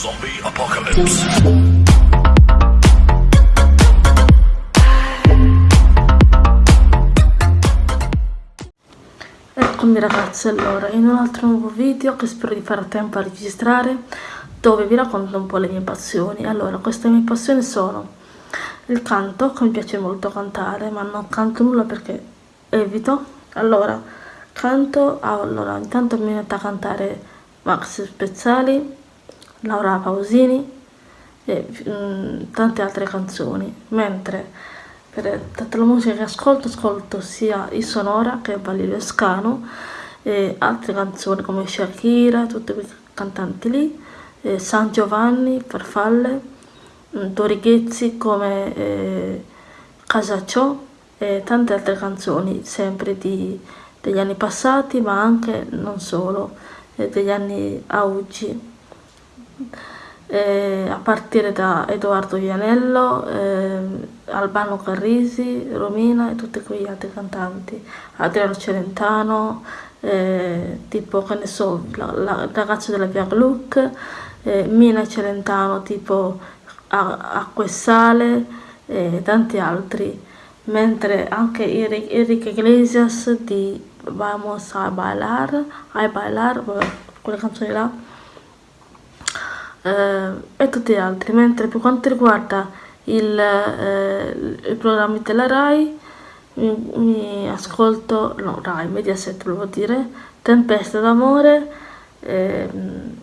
Zombie Apocalypse. Eccomi ragazzi, allora, in un altro nuovo video che spero di fare a tempo a registrare dove vi racconto un po' le mie passioni. Allora, queste mie passioni sono il canto, che mi piace molto cantare, ma non canto nulla perché evito. Allora, canto, allora, intanto mi metto a cantare Max Spezzali, Laura Pausini e mm, tante altre canzoni, mentre per tutta la musica che ascolto, ascolto sia i Sonora che Balilio Escano e altre canzoni come Shakira, tutti quei cantanti lì, eh, San Giovanni, Farfalle, mm, Dorighezzi come eh, Casacciò e tante altre canzoni sempre di, degli anni passati ma anche non solo, eh, degli anni a oggi eh, a partire da Edoardo Vianello, eh, Albano Carrisi, Romina e tutti quegli altri cantanti, Adriano Celentano, eh, tipo che ne so, la, la ragazza della Via Gluck, eh, Mina Celentano tipo Acqua e Sale e tanti altri, mentre anche Enrique Iglesias di Vamos a Bailar, a Bailar, quelle canzoni là, eh, e tutti gli altri, mentre per quanto riguarda il, eh, i programmi della RAI mi, mi, ascolto, no RAI, Mediaset volevo dire, Tempesta d'amore, eh,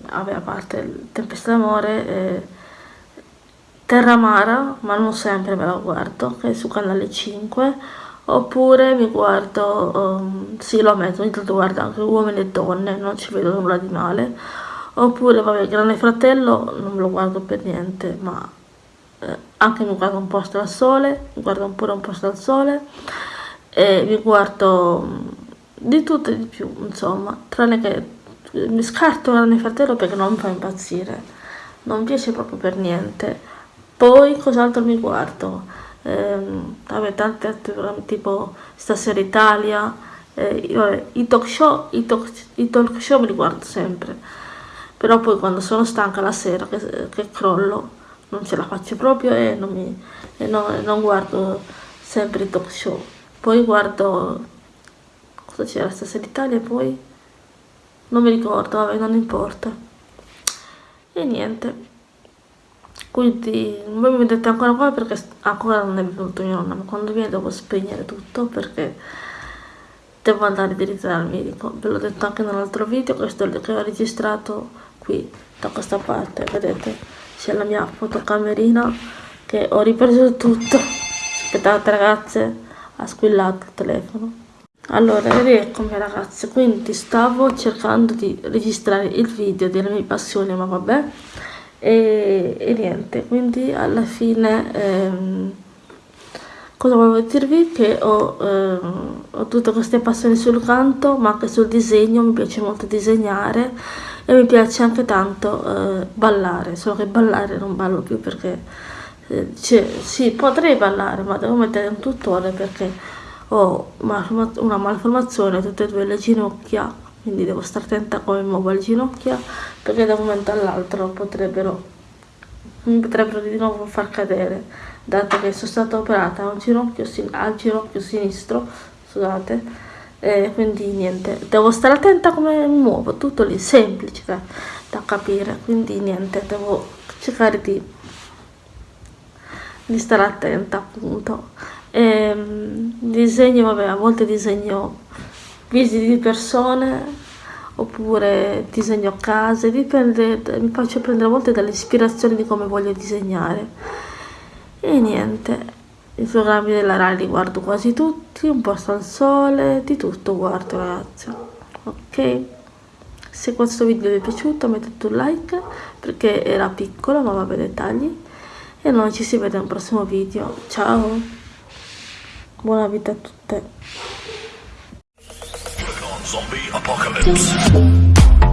vabbè a parte Tempesta d'amore, eh, Terramara, ma non sempre me la guardo, che è su canale 5, oppure mi guardo, um, sì lo ammetto, ogni tanto guardo anche uomini e donne, non ci vedo nulla di male, oppure vabbè Grande Fratello non me lo guardo per niente ma eh, anche mi guardo un posto al sole mi guardo pure un posto al sole e mi guardo mm, di tutto e di più insomma tranne che mi scarto Grande Fratello perché non mi fa impazzire non mi piace proprio per niente. Poi cos'altro mi guardo? Ehm, vabbè altri programmi tipo Stasera Italia eh, vabbè, i talk show i talk, i talk show me li guardo sempre però poi quando sono stanca la sera che, che crollo non ce la faccio proprio e non, mi, e no, non guardo sempre i talk show. Poi guardo cosa c'era stasera Italia poi? Non mi ricordo vabbè non importa. E niente. Quindi voi mi vedete ancora qua perché ancora non è venuto mio nonno ma quando viene devo spegnere tutto perché devo andare diritto dal medico. Ve l'ho detto anche nell'altro video questo che ho registrato qui da questa parte vedete? C'è la mia fotocamerina che ho ripreso tutto. Aspettate ragazze ha squillato il telefono. Allora rieccomi ragazze. Quindi stavo cercando di registrare il video delle mie passioni ma vabbè. E, e niente. Quindi alla fine ehm, cosa volevo dirvi? Che ho, ehm, ho tutte queste passioni sul canto ma anche sul disegno. Mi piace molto disegnare e mi piace anche tanto eh, ballare, solo che ballare non ballo più perché eh, cioè, sì, potrei ballare ma devo mettere un tutore perché ho una malformazione tutte e due le ginocchia quindi devo stare attenta come muovo le ginocchia perché da un momento all'altro potrebbero mi potrebbero di nuovo far cadere. Dato che sono stata operata a ginocchio, al ginocchio sinistro scusate eh, quindi niente. Devo stare attenta come mi muovo tutto lì semplice da, da capire. Quindi niente devo cercare di, di stare attenta appunto. E, ehm, disegno vabbè a volte disegno visi di persone oppure disegno case dipende mi faccio prendere a volte dall'ispirazione di come voglio disegnare e niente i programmi della Rai li guardo quasi tutti, un posto al sole, di tutto guardo ragazzi. Ok? Se questo video vi è piaciuto mettete un like perché era piccolo ma vabbè dettagli. E noi ci si vede nel prossimo video. Ciao! Buona vita a tutte! Zombie Apocalypse.